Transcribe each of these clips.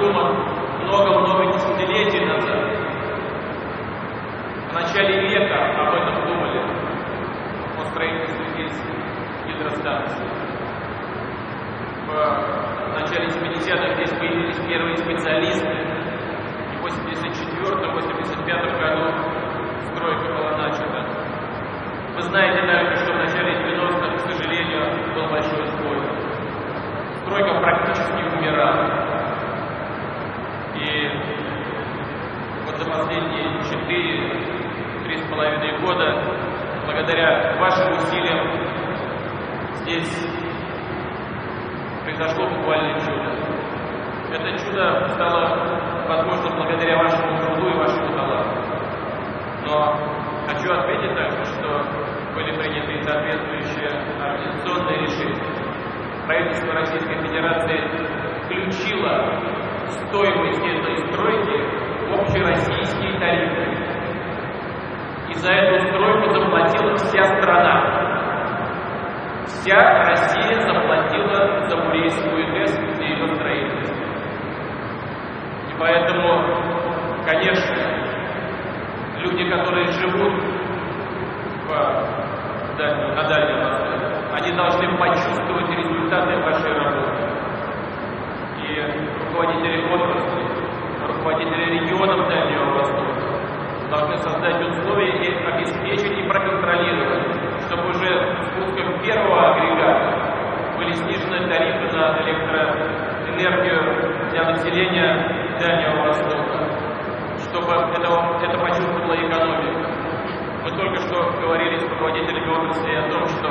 придуман много-много десятилетий назад. В начале века об этом думали, о строительстве здесь гидростанции. В начале 70-х здесь появились первые специалисты, и в 84-85 году стройка была начата. Вы знаете также, что в начале 90-х, к сожалению, был большой сбой. Стройка практически умирала. И вот за последние 4-3,5 года, благодаря вашим усилиям, здесь произошло буквально чудо. Это чудо стало возможно благодаря вашему труду и вашему таланту. Но хочу отметить также, что были приняты соответствующие организационные решения. Правительство Российской Федерации включило стоимость этой стройки общероссийские тарифы. И за эту стройку заплатила вся страна. Вся Россия заплатила за Бурейскую ГЭС и ее строительство. И поэтому, конечно, люди, которые живут в дальнем, на Дальнем Востоке, они должны почувствовать результаты вашей работы. И руководители отрасли, руководители регионов Дальнего Востока должны создать условия и обеспечить и проконтролировать, чтобы уже с пуском первого агрегата были снижены тарифы на электроэнергию для населения Дальнего Востока, чтобы это, это почувствовала экономика. Мы только что говорили с руководителями отрасли о том, что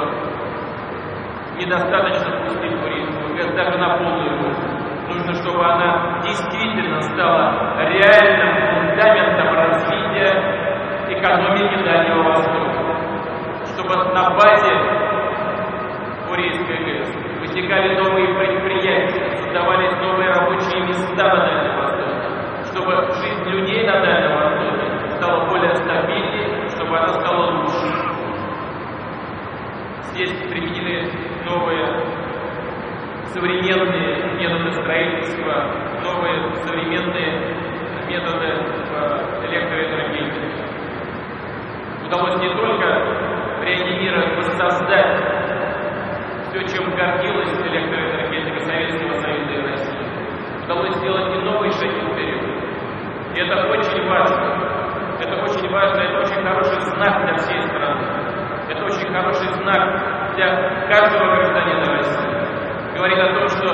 недостаточно пустить туризм, даже на полную. Нужно, чтобы она действительно стала реальным фундаментом развития экономики Дальнего Востока. Чтобы на базе Курейской ГЭС возникали новые предприятия, создавались новые рабочие места на Дальнем Востоке, чтобы жизнь людей на Дальнем Востоке стала более стабильнее, чтобы она стала лучше. Здесь применены новые современные методы строительства, новые современные методы в электроэнергетике. Удалось не только реанимировать, воссоздать все, чем гордилась электроэнергетика Советского Союза и России. Удалось сделать и новый шаг вперед. И это очень важно. Это очень важно, это очень хороший знак для всей страны. Это очень хороший знак для каждого гражданина России. Говорит о том, что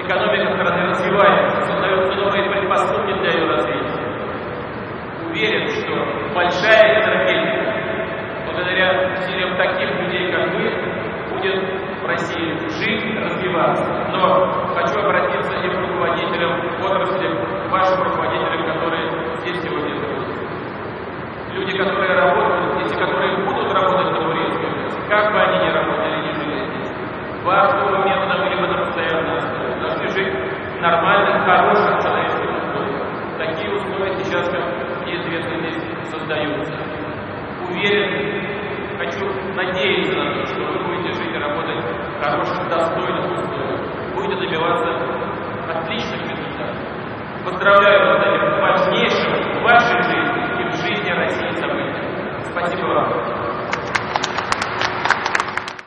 экономика страны развивается, создаются новые предпосылки для ее развития. Уверен, что большая энергетика, благодаря усилиям таких людей, как вы, будет в России жить, развиваться. Но хочу обратиться и к руководителям отрасли, к вашим руководителям, которые здесь сегодня находятся. Люди, которые работают здесь которые будут работать на Бурейской как бы они ни работали, ни жили здесь, важного метода либо на постоянной основе, должны жить нормальных, хороших человеческих условиях. Такие условия сейчас, как мне известно, здесь создаются. Уверен, хочу надеяться на то, что вы будете жить и работать в хороших, достойных условиях, будете добиваться отличных результатов. Поздравляю